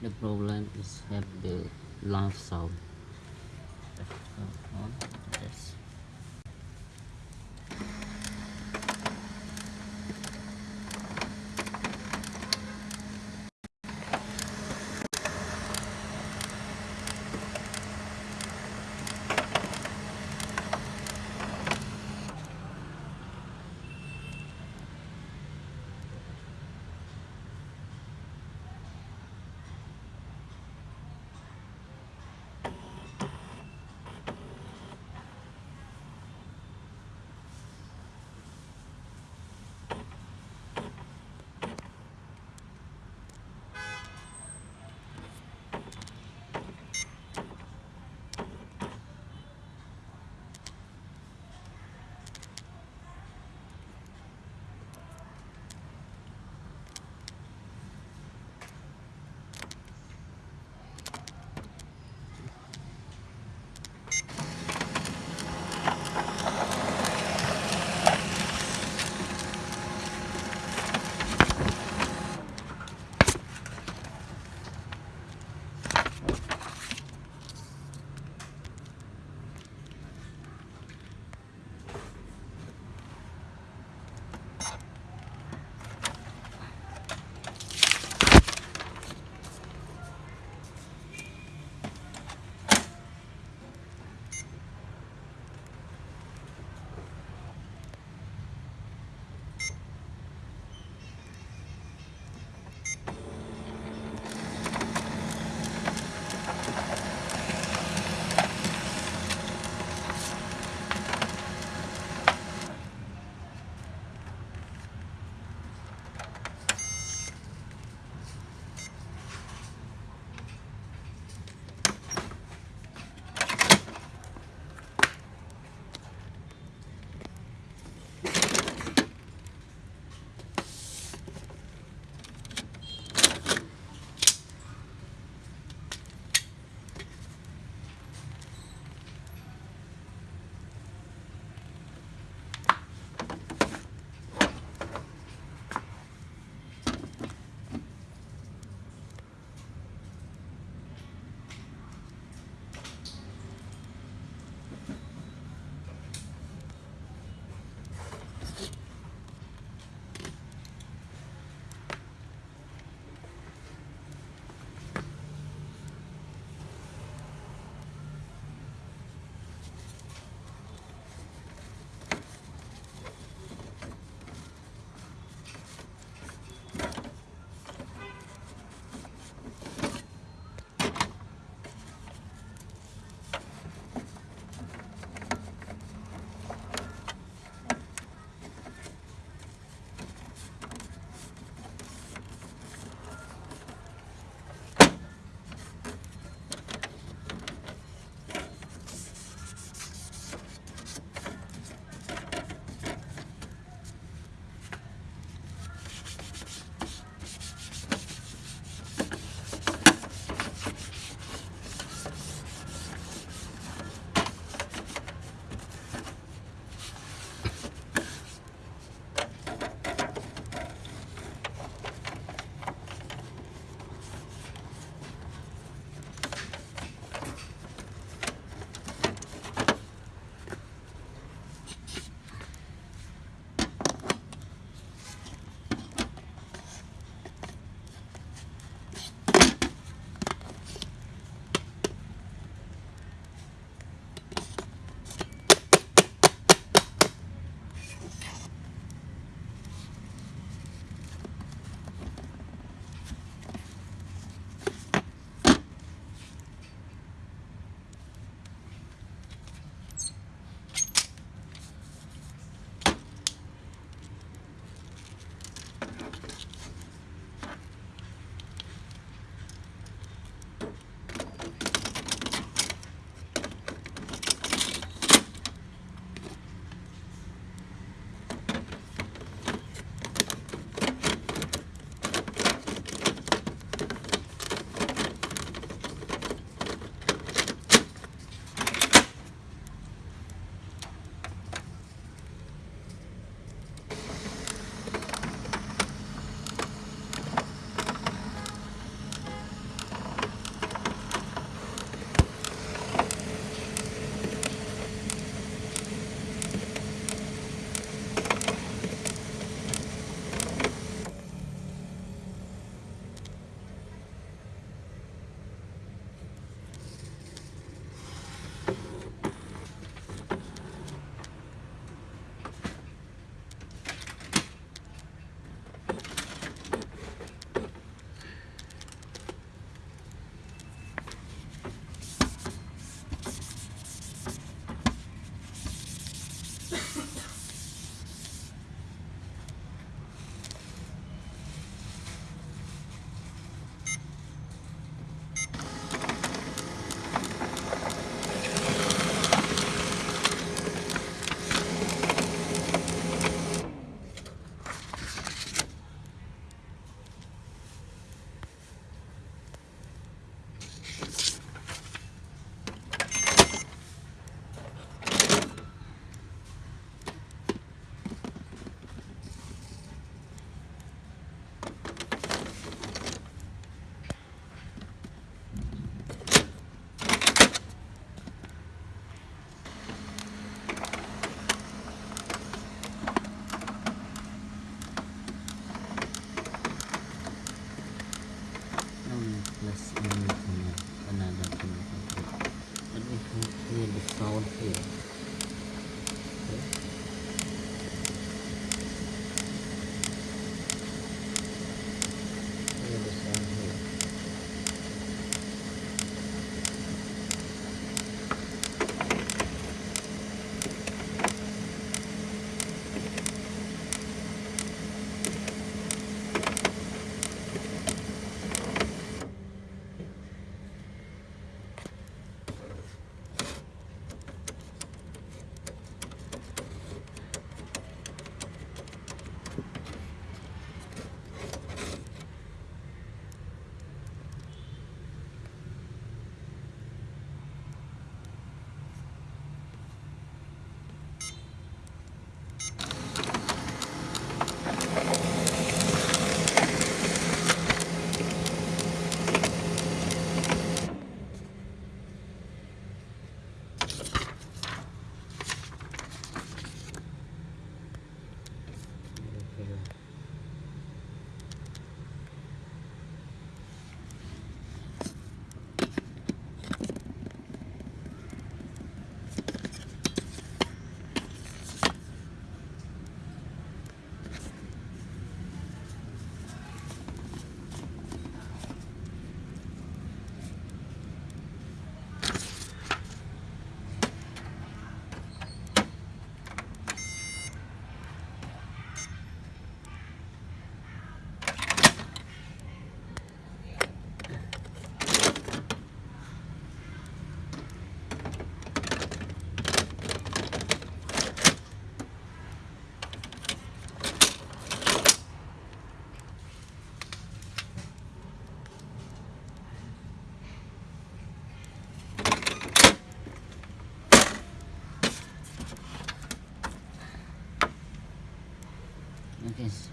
The problem is have the loud sound. the sound here. Okay.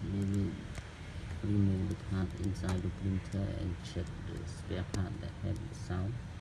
Will remove the part inside the printer and check the spare part that have the sound